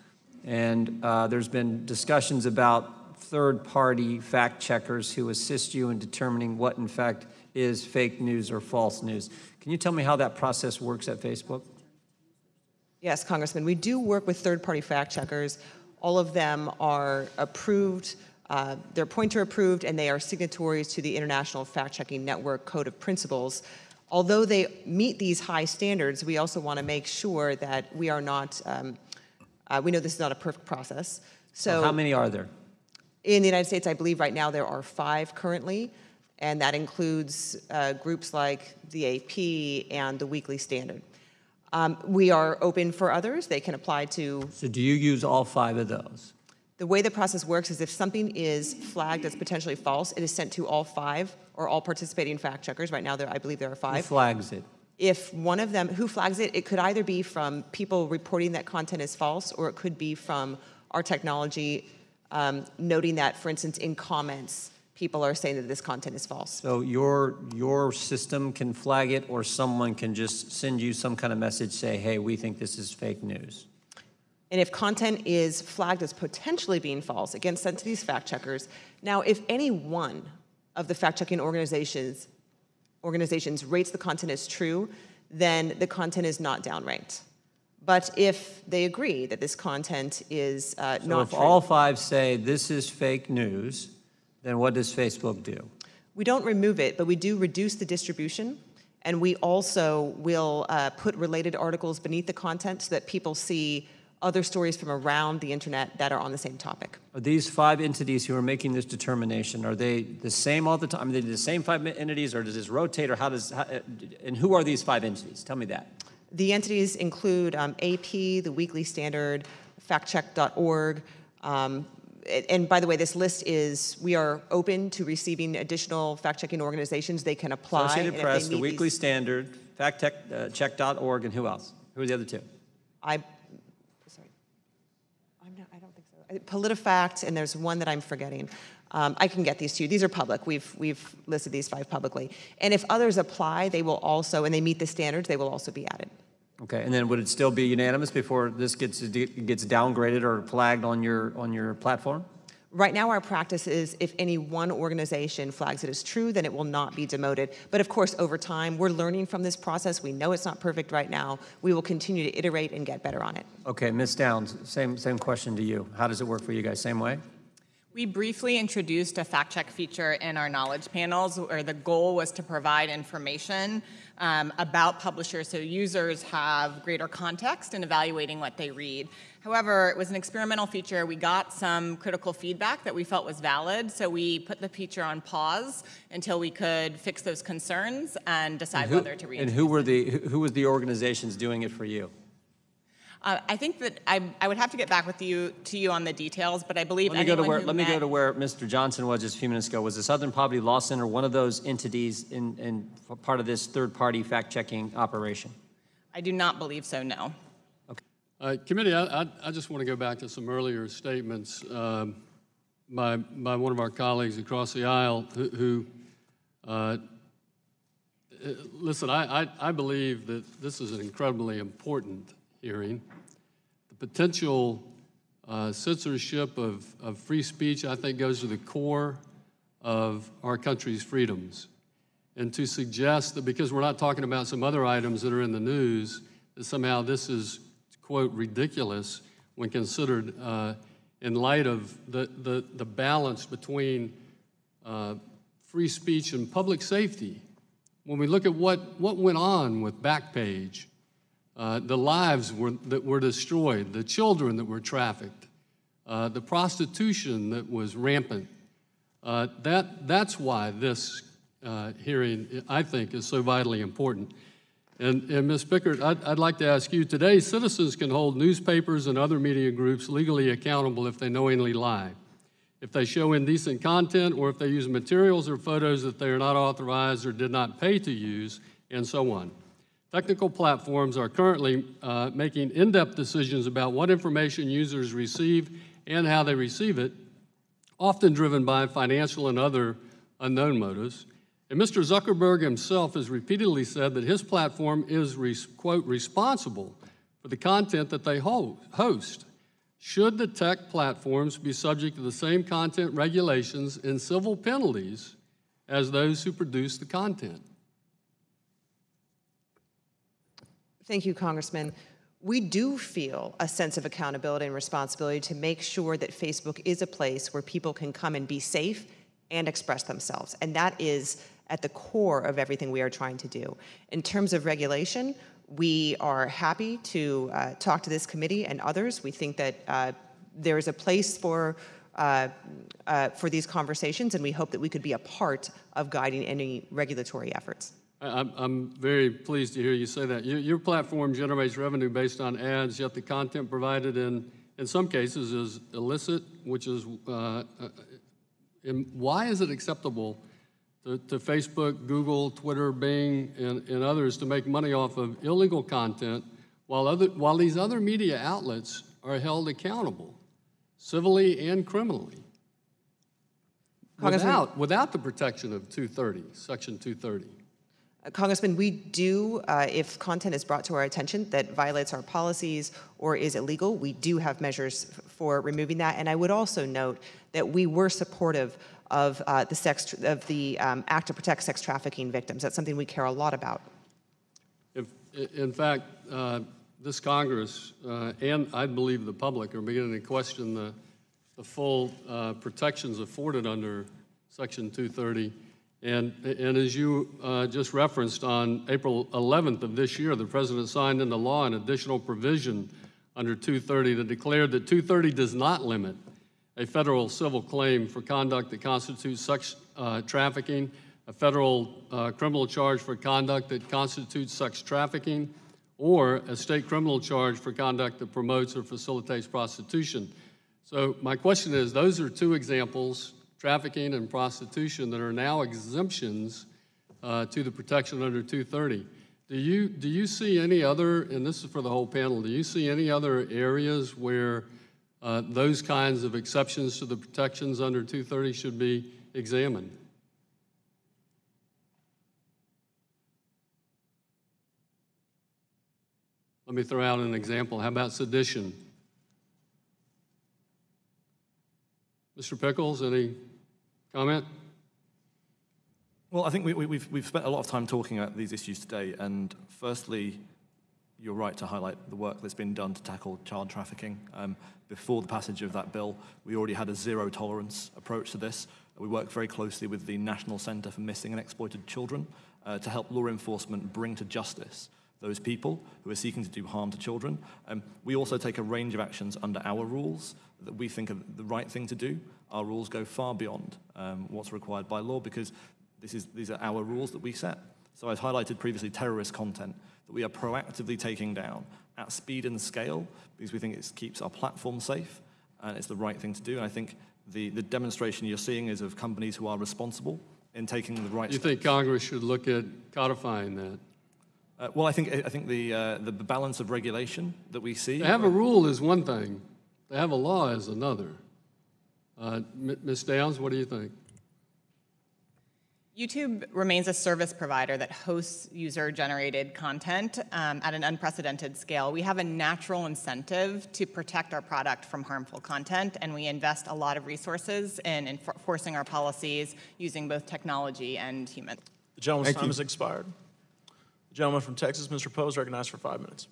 And uh, there's been discussions about third-party fact checkers who assist you in determining what, in fact, is fake news or false news. Can you tell me how that process works at Facebook? Yes, Congressman, we do work with third-party fact checkers. All of them are approved, uh, they're Poynter approved, and they are signatories to the International Fact-Checking Network Code of Principles. Although they meet these high standards, we also want to make sure that we are not, um, uh, we know this is not a perfect process. So How many are there? in the United States, I believe right now there are five currently, and that includes uh, groups like the AP and the Weekly Standard. Um, we are open for others. They can apply to. So do you use all five of those? The way the process works is if something is flagged as potentially false, it is sent to all five or all participating fact checkers. Right now, there I believe there are five. Who flags it? If one of them, who flags it, it could either be from people reporting that content is false, or it could be from our technology um, noting that, for instance, in comments, people are saying that this content is false. So your, your system can flag it, or someone can just send you some kind of message, say, hey, we think this is fake news? And if content is flagged as potentially being false, again, sent to these fact checkers. Now, if any one of the fact checking organizations organizations rates the content as true, then the content is not downranked. But if they agree that this content is uh, So not if true, all five say this is fake news, then what does Facebook do? We don't remove it, but we do reduce the distribution. And we also will uh, put related articles beneath the content so that people see other stories from around the internet that are on the same topic. Are these five entities who are making this determination, are they the same all the time? Are they the same five entities, or does this rotate, or how does, how, uh, and who are these five entities? Tell me that. The entities include um, AP, the Weekly Standard, factcheck.org. Um, and by the way, this list is, we are open to receiving additional fact-checking organizations. They can apply. Associated and if they Press, the Weekly these- Standard, factcheck.org, and who else? Who are the other two? I, sorry. I'm not, I don't think so. I- PolitiFact, and there's one that I'm forgetting. Um, I can get these to you. These are public. We've, we've listed these five publicly. And if others apply, they will also, and they meet the standards, they will also be added. Okay, and then would it still be unanimous before this gets, gets downgraded or flagged on your, on your platform? Right now, our practice is if any one organization flags it as true, then it will not be demoted. But of course, over time, we're learning from this process. We know it's not perfect right now. We will continue to iterate and get better on it. Okay, Ms. Downs, same, same question to you. How does it work for you guys? Same way? We briefly introduced a fact check feature in our knowledge panels where the goal was to provide information um, about publishers so users have greater context in evaluating what they read. However, it was an experimental feature. We got some critical feedback that we felt was valid, so we put the feature on pause until we could fix those concerns and decide And who- whether to read. It. And who were the, who was the organizations doing it for you? Uh, I think that I, I would have to get back with you to you on the details, but I believe Let me go to anyone where, let me go to where Mr. Johnson was just a few minutes ago. Was the Southern Poverty Law Center one of those entities in, in part of this third-party fact-checking operation? I do not believe so. No. Uh, Committee, I, I, I just want to go back to some earlier statements um, by, by one of our colleagues across the aisle who, who uh, uh, listen, I, I, I believe that this is an incredibly important hearing. The potential uh, censorship of, of free speech, I think, goes to the core of our country's freedoms. And to suggest that because we're not talking about some other items that are in the news, that somehow this is, quote, ridiculous when considered uh, in light of the, the, the balance between uh, free speech and public safety. When we look at what, what went on with Backpage, uh, the lives were, that were destroyed, the children that were trafficked, uh, the prostitution that was rampant, uh, that, that's why this uh, hearing, I think, is so vitally important. And, and Ms. Bickert, I'd, I'd like to ask you, today citizens can hold newspapers and other media groups legally accountable if they knowingly lie, if they show indecent content, or if they use materials or photos that they are not authorized or did not pay to use, and so on. Technical platforms are currently uh, making in-depth decisions about what information users receive and how they receive it, often driven by financial and other unknown motives. And Mr. Zuckerberg himself has repeatedly said that his platform is, quote, responsible for the content that they ho- host. Should the tech platforms be subject to the same content regulations and civil penalties as those who produce the content? Thank you, Congressman. We do feel a sense of accountability and responsibility to make sure that Facebook is a place where people can come and be safe and express themselves. And that is at the core of everything we are trying to do. In terms of regulation, we are happy to uh, talk to this committee and others. We think that uh, there is a place for uh, uh, for these conversations, and we hope that we could be a part of guiding any regulatory efforts. I- I'm, I'm very pleased to hear you say that. Your, your platform generates revenue based on ads, yet the content provided in, in some cases is illicit, which is, uh, uh, why is it acceptable to, to Facebook, Google, Twitter, Bing, and, and others to make money off of illegal content while, other, while these other media outlets are held accountable, civilly and criminally? Without, without the protection of 230, Section 230. Congressman, we do, uh, if content is brought to our attention that violates our policies or is illegal, we do have measures for removing that. And I would also note that we were supportive of uh, the sex of the um, Act to Protect Sex Trafficking Victims. That's something we care a lot about. If, in fact, uh, this Congress uh, and I believe the public are beginning to question the, the full uh, protections afforded under Section 230. And, and as you uh, just referenced, on April 11th of this year, the President signed into law an additional provision under 230 that declared that 230 does not limit a federal civil claim for conduct that constitutes sex uh, trafficking, a federal uh, criminal charge for conduct that constitutes sex trafficking, or a state criminal charge for conduct that promotes or facilitates prostitution. So my question is, those are two examples, trafficking and prostitution, that are now exemptions uh, to the protection under 230. Do you, do you see any other, and this is for the whole panel, do you see any other areas where uh, those kinds of exceptions to the protections under 230 should be examined? Let me throw out an example. How about sedition? Mr. Pickles, any comment? Well, I think we, we, we've, spent a lot of time talking about these issues today, and firstly, you're right to highlight the work that's been done to tackle child trafficking. Um, before the passage of that bill, we already had a zero tolerance approach to this. We work very closely with the National Center for Missing and Exploited Children uh, to help law enforcement bring to justice those people who are seeking to do harm to children. Um, we also take a range of actions under our rules that we think are the right thing to do. Our rules go far beyond um, what's required by law because this is, these are our rules that we set. So I've highlighted previously terrorist content that we are proactively taking down at speed and scale because we think it keeps our platform safe and it's the right thing to do. And I think the, the demonstration you're seeing is of companies who are responsible in taking the right You steps. think Congress should look at codifying that? Uh, well, I think, I think the, uh, the balance of regulation that we see. To have a rule is one thing, to have a law is another. Uh, Ms. Downs, what do you think? YouTube remains a service provider that hosts user-generated content um, at an unprecedented scale. We have a natural incentive to protect our product from harmful content, and we invest a lot of resources in enforcing our policies using both technology and humans. The gentleman's Thank time you. has expired. The gentleman from Texas, Mr. Poe, is recognized for five minutes.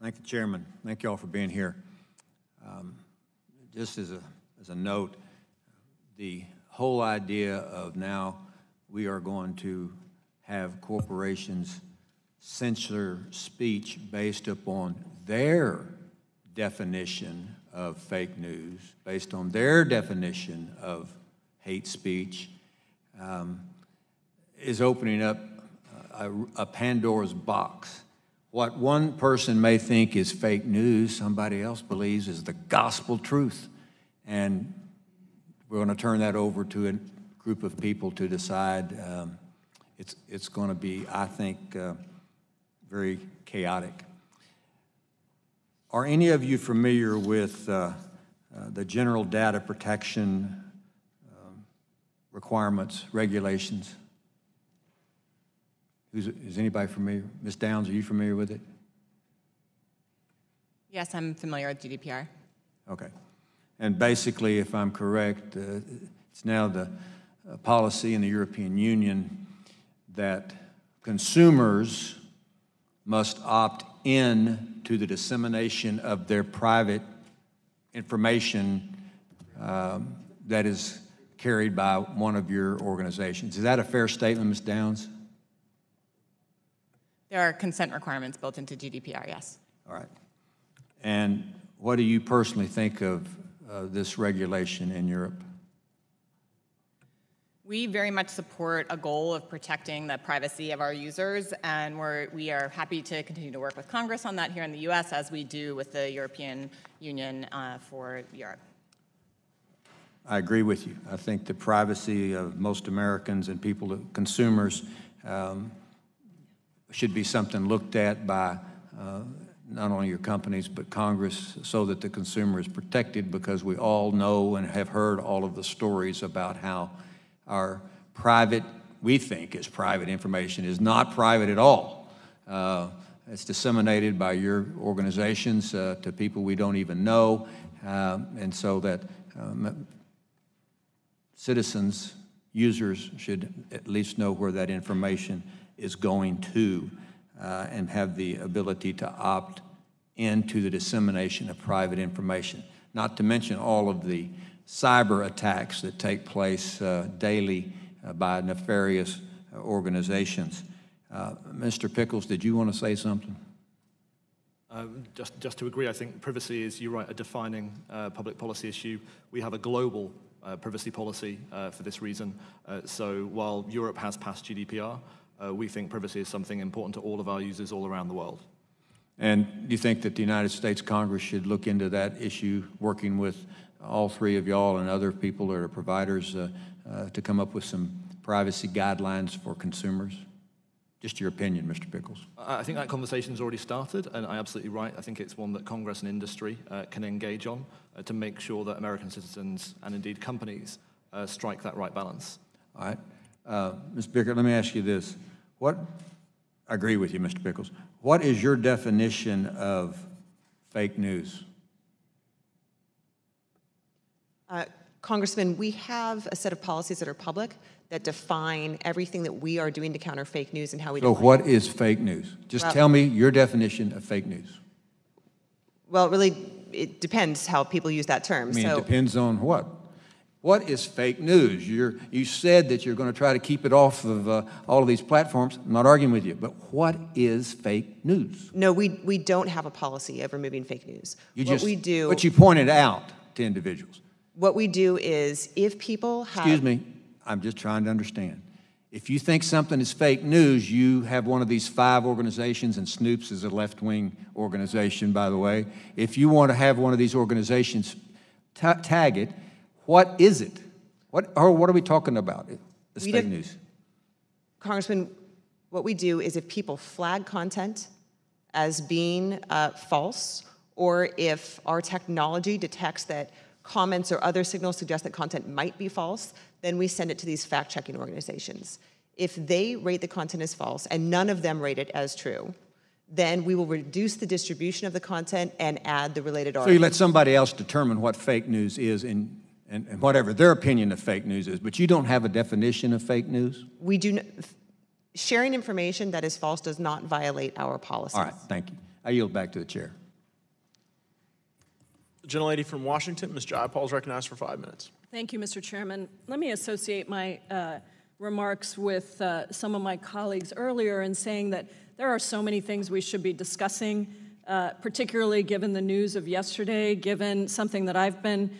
Thank you, Chairman. Thank you all for being here. Um, Just as a, as a note, the whole idea of now we are going to have corporations censor speech based upon their definition of fake news, based on their definition of hate speech, um, is opening up a, a Pandora's box. What one person may think is fake news, somebody else believes is the gospel truth. And we're going to turn that over to a group of people to decide. Um, it's it's going to be, I think, uh, very chaotic. Are any of you familiar with uh, uh, the general data protection um, requirements, regulations? Who's, is anybody familiar? Ms. Downs, are you familiar with it? Yes, I'm familiar with GDPR. Okay. And basically, if I'm correct, uh, it's now the uh, policy in the European Union that consumers must opt in to the dissemination of their private information um, that is carried by one of your organizations. Is that a fair statement, Ms. Downs? There are consent requirements built into GDPR, yes. All right. And what do you personally think of this regulation in Europe? We very much support a goal of protecting the privacy of our users, and we're, we are happy to continue to work with Congress on that here in the US, as we do with the European Union uh, for Europe. I agree with you. I think the privacy of most Americans and people, consumers, um, should be something looked at by uh, not only your companies, but Congress, so that the consumer is protected, because we all know and have heard all of the stories about how our private, we think is private information, is not private at all. Uh, It's disseminated by your organizations uh, to people we don't even know, um, and so that um, citizens, users should at least know where that information is going to uh, and have the ability to opt into the dissemination of private information. Not to mention all of the cyber attacks that take place uh, daily uh, by nefarious uh, organizations. Uh, Mr. Pickles, did you want to say something? Um, just, just to agree, I think privacy is, you're right, a defining uh, public policy issue. We have a global privacy policy for this reason. So while Europe has passed GDPR, uh, we think privacy is something important to all of our users all around the world. And do you think that the United States Congress should look into that issue, working with all three of y'all and other people that are providers uh, uh, to come up with some privacy guidelines for consumers? Just your opinion, Mr. Pickles. I think that conversation's already started, and I'm absolutely right. I think it's one that Congress and industry uh, can engage on uh, to make sure that American citizens and indeed companies uh, strike that right balance. All right. Uh, Ms. Bickert, let me ask you this. What, I agree with you, Mr. Pickles. What is your definition of fake news? Uh, Congressman, we have a set of policies that are public that define everything that we are doing to counter fake news and how we So what is fake news? Just Well- tell me your definition of fake news. Well, really, it depends how people use that term. I mean, it depends on what. What is fake news? You're, you said that you're going to try to keep it off of uh, all of these platforms. I'm not arguing with you, but what is fake news? no, we, we don't have a policy of removing fake news. You what just, we do, But you pointed out to individuals. what we do is if people have. Excuse me, I'm just trying to understand. If you think something is fake news, you have one of these five organizations, and Snopes is a left-wing organization, by the way. If you want to have one of these organizations ta- tag it, what is it? What, or what are we talking about? It's We fake news. Congressman, what we do is if people flag content as being uh, false, or if our technology detects that comments or other signals suggest that content might be false, then we send it to these fact-checking organizations. If they rate the content as false and none of them rate it as true, then we will reduce the distribution of the content and add the related So articles. you let somebody else determine what fake news is and, and, and whatever their opinion of fake news is, but you don't have a definition of fake news? we do n- sharing information that is false does not violate our policies. All right, thank you. I yield back to the chair. The gentlelady from Washington, Ms. Jayapal, is recognized for five minutes. Thank you, Mr. Chairman. Let me associate my uh, remarks with uh, some of my colleagues earlier in saying that there are so many things we should be discussing, uh, particularly given the news of yesterday, given something that I've been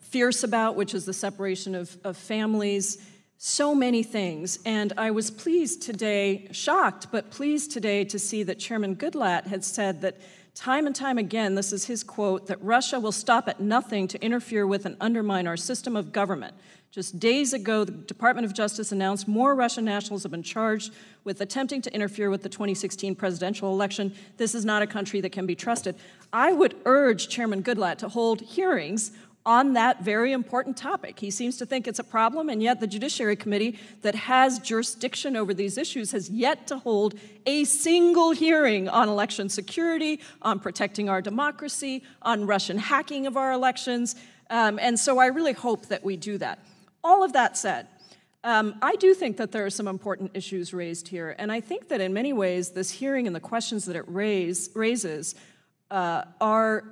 fierce about, which is the separation of, of families. So many things. And I was pleased today, shocked, but pleased today to see that Chairman Goodlatte had said that time and time again, this is his quote, that Russia will stop at nothing to interfere with and undermine our system of government. Just days ago, the Department of Justice announced more Russian nationals have been charged with attempting to interfere with the 2016 presidential election. This is not a country that can be trusted. I would urge Chairman Goodlatte to hold hearings on that very important topic. He seems to think it's a problem, and yet the Judiciary Committee that has jurisdiction over these issues has yet to hold a single hearing on election security, on protecting our democracy, on Russian hacking of our elections. Um, and so I really hope that we do that. All of that said, um, I do think that there are some important issues raised here, and I think that in many ways, this hearing and the questions that it raise, raises uh, are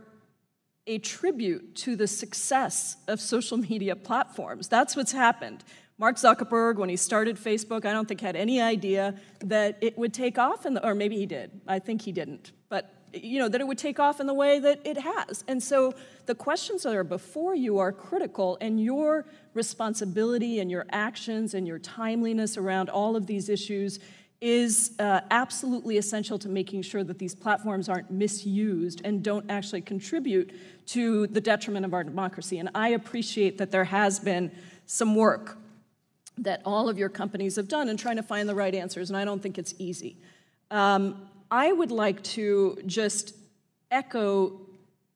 a tribute to the success of social media platforms. That's what's happened. Mark Zuckerberg, when he started Facebook, I don't think had any idea that it would take off, in the, or maybe he did. I think he didn't. But you know that it would take off in the way that it has. And so the questions that are before you are critical, and your responsibility and your actions and your timeliness around all of these issues is uh, absolutely essential to making sure that these platforms aren't misused and don't actually contribute to the detriment of our democracy. And I appreciate that there has been some work that all of your companies have done in trying to find the right answers, and I don't think it's easy. Um, I would like to just echo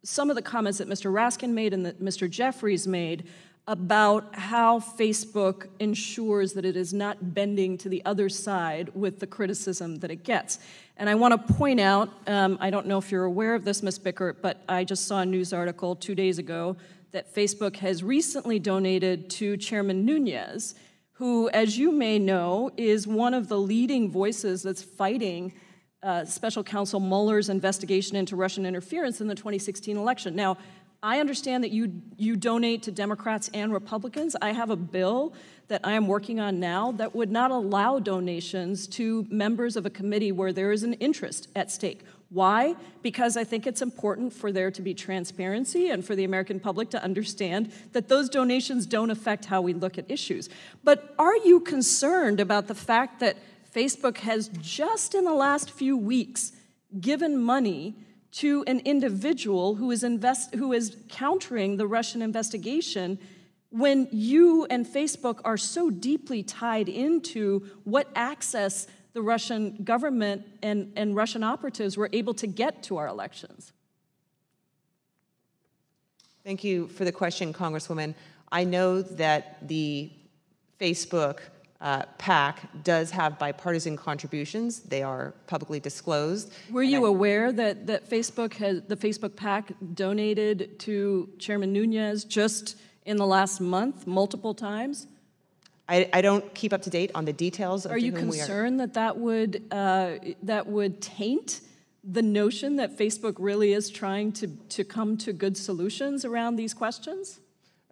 some of the comments that Mr. Raskin made and that Mr. Jeffries made about how Facebook ensures that it is not bending to the other side with the criticism that it gets. And I want to point out, um, I don't know if you're aware of this, Ms. Bickert, but I just saw a news article two days ago that Facebook has recently donated to Chairman Nunes, who, as you may know, is one of the leading voices that's fighting uh, Special Counsel Mueller's investigation into Russian interference in the 2016 election. Now, I understand that you, you donate to Democrats and Republicans. I have a bill that I am working on now that would not allow donations to members of a committee where there is an interest at stake. Why? Because I think it's important for there to be transparency and for the American public to understand that those donations don't affect how we look at issues. But are you concerned about the fact that Facebook has just in the last few weeks given money to an individual who is, invest, who is countering the Russian investigation when you and Facebook are so deeply tied into what access the Russian government and, and Russian operatives were able to get to our elections? Thank you for the question, Congresswoman. I know that the Facebook uh, PAC does have bipartisan contributions. They are publicly disclosed. Were you I, aware that, that Facebook has, the Facebook PAC donated to Chairman Nunes just in the last month multiple times? I, I, don't keep up to date on the details. are you concerned are. that that would uh, that would taint the notion that Facebook really is trying to to come to good solutions around these questions?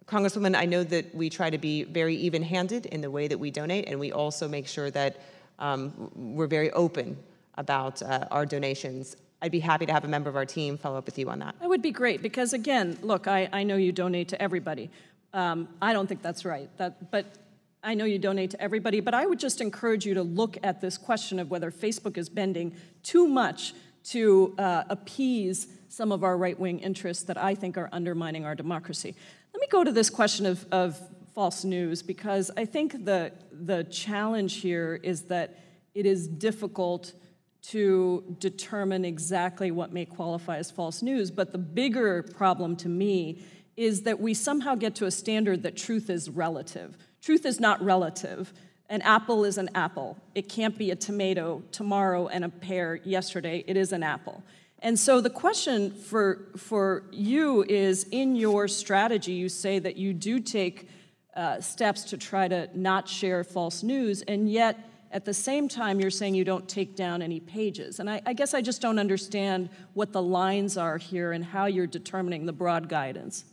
Congresswoman, I know that we try to be very even-handed in the way that we donate, and we also make sure that um, we're very open about uh, our donations. I'd be happy to have a member of our team follow up with you on that. That would be great because, again, look, I, I know you donate to everybody. Um, I don't think that's right. That, but I know you donate to everybody, but I would just encourage you to look at this question of whether Facebook is bending too much to uh, appease some of our right wing interests that I think are undermining our democracy. Me go to this question of, of false news because I think the, the challenge here is that it is difficult to determine exactly what may qualify as false news. But the bigger problem to me is that we somehow get to a standard that truth is relative. Truth is not relative. An apple is an apple. It can't be a tomato tomorrow and a pear yesterday. It is an apple. And so the question for, for you is in your strategy, you say that you do take uh, steps to try to not share false news, and yet at the same time, you're saying you don't take down any pages. And I, I guess I just don't understand what the lines are here and how you're determining the broad guidance.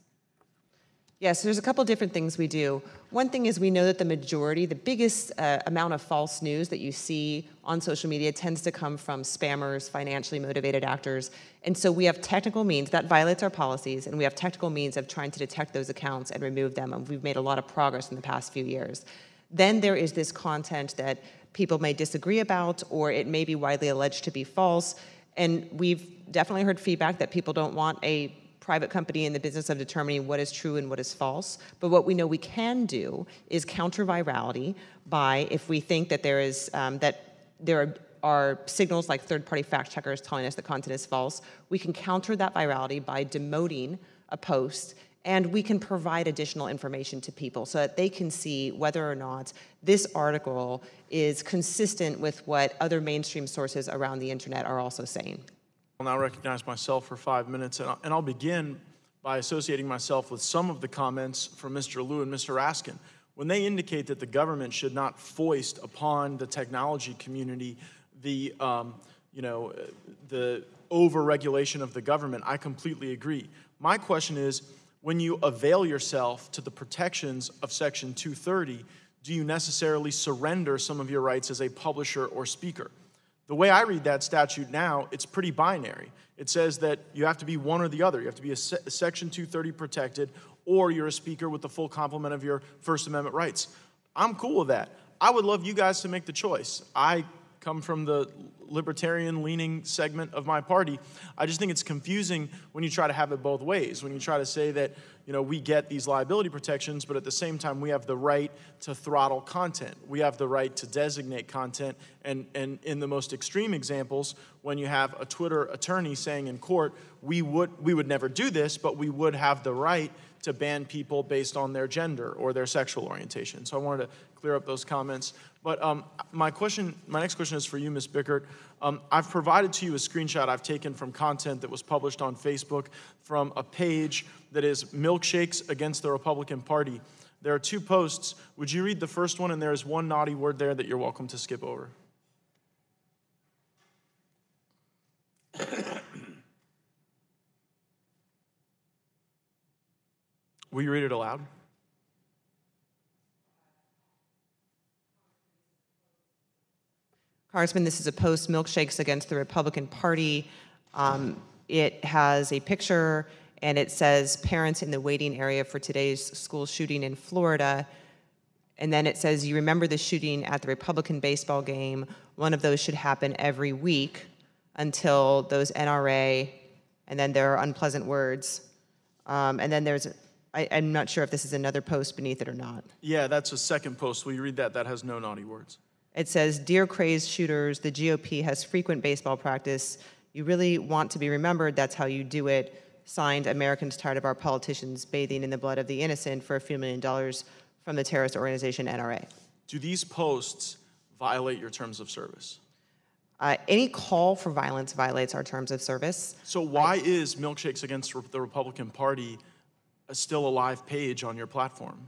Yes, there's a couple different things we do. One thing is we know that the majority, the biggest uh, amount of false news that you see on social media tends to come from spammers, financially motivated actors. And so we have technical means that violates our policies, and we have technical means of trying to detect those accounts and remove them. And we've made a lot of progress in the past few years. Then there is this content that people may disagree about, or it may be widely alleged to be false. And we've definitely heard feedback that people don't want a private company in the business of determining what is true and what is false. But what we know we can do is counter virality by if we think that there is um, that there are, are signals like third-party fact checkers telling us that content is false. We can counter that virality by demoting a post and we can provide additional information to people so that they can see whether or not this article is consistent with what other mainstream sources around the internet are also saying. I'll now recognize myself for five minutes, and I'll begin by associating myself with some of the comments from Mr. Lieu and Mr. Raskin. When they indicate that the government should not foist upon the technology community the, um, you know, the over-regulation of the government, I completely agree. My question is, when you avail yourself to the protections of Section 230, do you necessarily surrender some of your rights as a publisher or speaker? The way I read that statute now, it's pretty binary. It says that you have to be one or the other. You have to be a, se a Section 230 protected, or you're a speaker with the full complement of your First Amendment rights. I'm cool with that. I would love you guys to make the choice. I come from the libertarian leaning segment of my party. I just think it's confusing when you try to have it both ways. When you try to say that, you know, we get these liability protections, but at the same time we have the right to throttle content. We have the right to designate content. And, and in the most extreme examples, when you have a Twitter attorney saying in court, we would, we would never do this, but we would have the right to ban people based on their gender or their sexual orientation. So I wanted to clear up those comments. But um, my question, my next question is for you, Ms. Bickert. Um, I've provided to you a screenshot I've taken from content that was published on Facebook from a page that is milkshakes against the Republican Party. There are two posts. Would you read the first one? And there is one naughty word there that you're welcome to skip over. Will you read it aloud? Congressman, this is a post milkshakes against the Republican Party. Um, it has a picture and it says parents in the waiting area for today's school shooting in Florida. And then it says, You remember the shooting at the Republican baseball game. One of those should happen every week until those NRA, and then there are unpleasant words. Um, and then there's, I, I'm not sure if this is another post beneath it or not. Yeah, that's a second post. Will you read that? That has no naughty words. It says, Dear crazed shooters, the GOP has frequent baseball practice. You really want to be remembered. That's how you do it. Signed, Americans tired of our politicians bathing in the blood of the innocent for a few million dollars from the terrorist organization NRA. Do these posts violate your terms of service? Uh, any call for violence violates our terms of service. So why is Milkshakes Against the Republican Party a still a live page on your platform?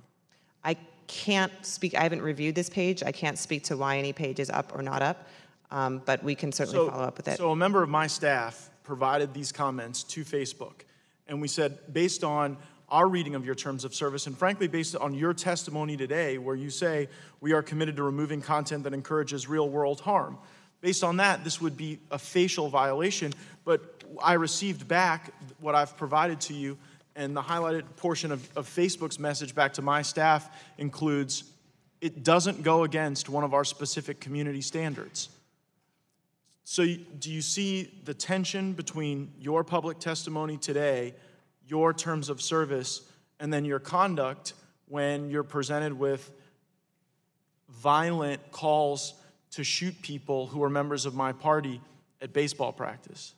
I can't speak, I haven't reviewed this page. I can't speak to why any page is up or not up, um, but we can certainly So- follow up with it. So a member of my staff provided these comments to Facebook, and we said, based on our reading of your terms of service, and frankly, based on your testimony today, where you say we are committed to removing content that encourages real-world harm, based on that, this would be a facial violation. But I received back what I've provided to you, and the highlighted portion of, of Facebook's message back to my staff includes, it doesn't go against one of our specific community standards. So, do you see the tension between your public testimony today, your terms of service, and then your conduct when you're presented with violent calls to shoot people who are members of my party at baseball practice?